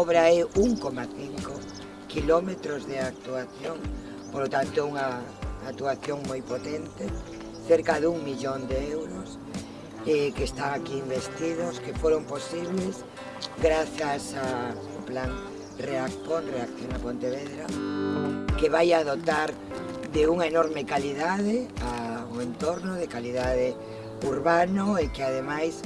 obra é 1,5 kilómetros de actuación, polo tanto unha actuación moi potente, cerca dun millón de euros, eh, que están aquí investidos, que foron posibles grazas ao plan REACPON, Reacción a Pontevedra, que vai a dotar de unha enorme calidade ao entorno, de calidade urbano e que ademais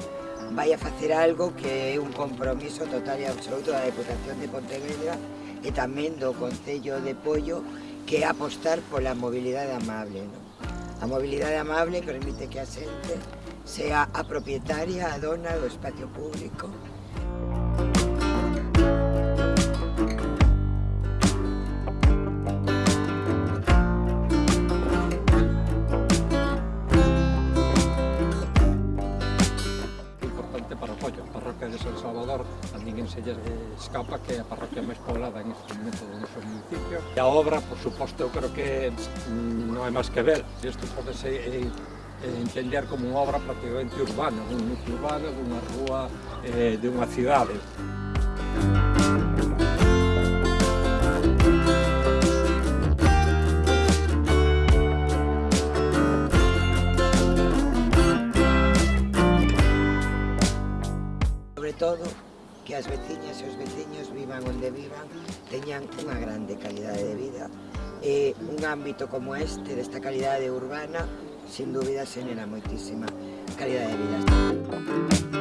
vai a facer algo que é un compromiso total e absoluto da Deputación de Pontevedra e tamén do Concello de Pollo que é apostar pola mobilidade amable. Non? A mobilidade amable permite que a xente sea a propietaria, a dona do espacio público de San Salvador, a ninguén se lle escapa que é a parroquia máis poblada en este momento do noso municipio. E a obra, por suposto, eu creo que mm, non hai máis que ver. Isto pode ser eh, entender como unha obra prácticamente urbana, un núcleo urbano dunha rúa eh, de unha cidade. Música todo, que as veciñas e os veciños vivan onde vivan, teñan unha grande calidade de vida. E un ámbito como este, desta calidade urbana, sin dúbida, xenera moitísima calidade de vida.